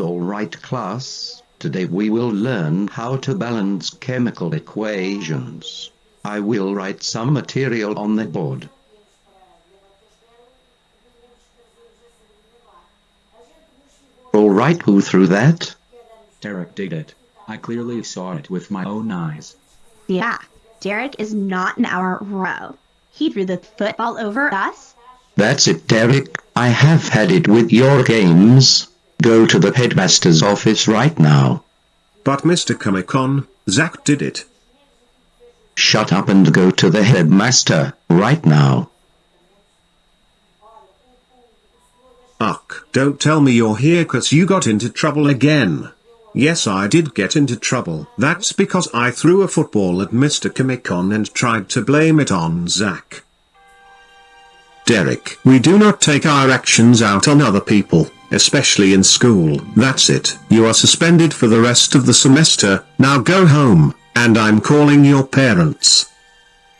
Alright class, today we will learn how to balance chemical equations. I will write some material on the board. Alright who threw that? Derek did it. I clearly saw it with my own eyes. Yeah, Derek is not in our row. He threw the football over us. That's it Derek, I have had it with your games. Go to the headmaster's office right now. But Mr. Comic-Con, Zach did it. Shut up and go to the headmaster, right now. Ugh, don't tell me you're here cause you got into trouble again. Yes I did get into trouble. That's because I threw a football at Mr. Comic-Con and tried to blame it on Zach. Derek, we do not take our actions out on other people, especially in school. That's it. You are suspended for the rest of the semester, now go home, and I'm calling your parents.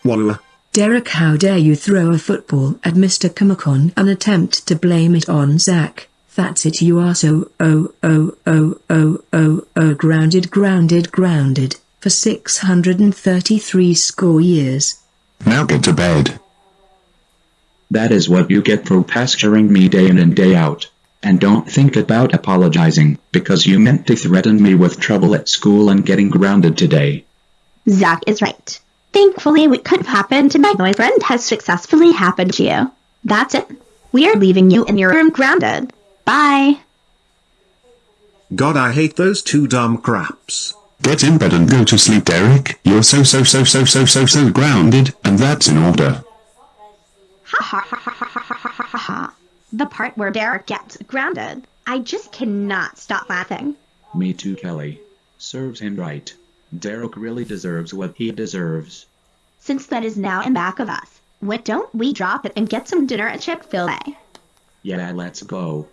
Walla. Derek how dare you throw a football at Mr. Comic-Con and attempt to blame it on Zach. That's it you are so oh oh oh oh oh oh grounded grounded grounded for 633 score years. Now get to bed. That is what you get for pasturing me day in and day out. And don't think about apologizing, because you meant to threaten me with trouble at school and getting grounded today. Zach is right. Thankfully, what could have happened to my boyfriend has successfully happened to you. That's it. We are leaving you in your room grounded. Bye. God, I hate those two dumb craps. Get in bed and go to sleep, Derek. You're so so so so so so so grounded, and that's in order. Ha ha ha ha ha ha. The part where Derek gets grounded. I just cannot stop laughing. Me too, Kelly. Serves him right. Derek really deserves what he deserves. Since that is now in back of us, what don't we drop it and get some dinner at Chick-fil-A? Yeah, let's go.